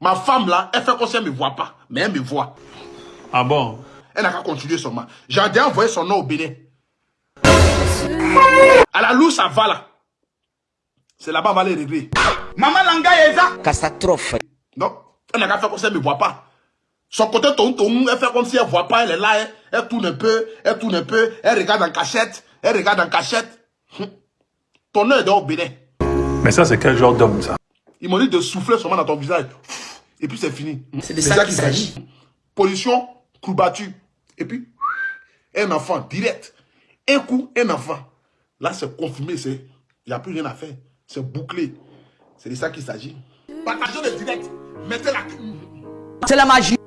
Ma femme là, elle fait comme si elle ne me voit pas, mais elle me voit. Ah bon? Elle n'a qu'à continuer son mal. J'ai déjà envoyé son nom au Bénin. À la louche, ça va là. C'est là-bas, on va les régler. Maman Langa Eza. Catastrophe. Non, elle n'a qu'à faire comme si elle ne me voit pas. Son côté ton ton, elle fait comme si elle ne voit pas, elle est là, elle, elle, tourne un peu, elle tourne un peu, elle regarde en cachette, elle regarde en cachette. Hum. Ton nom est dans au Bénin. Mais ça, c'est quel genre d'homme, ça? Ils m'ont dit de souffler seulement dans ton visage. Et puis c'est fini. C'est de ça qu'il s'agit. Position, coup battu. Et puis, un enfant, direct. Un coup, un enfant. Là, c'est confirmé. Il n'y a plus rien à faire. C'est bouclé. C'est de ça qu'il s'agit. Partagez le direct. Mettez la. C'est la magie.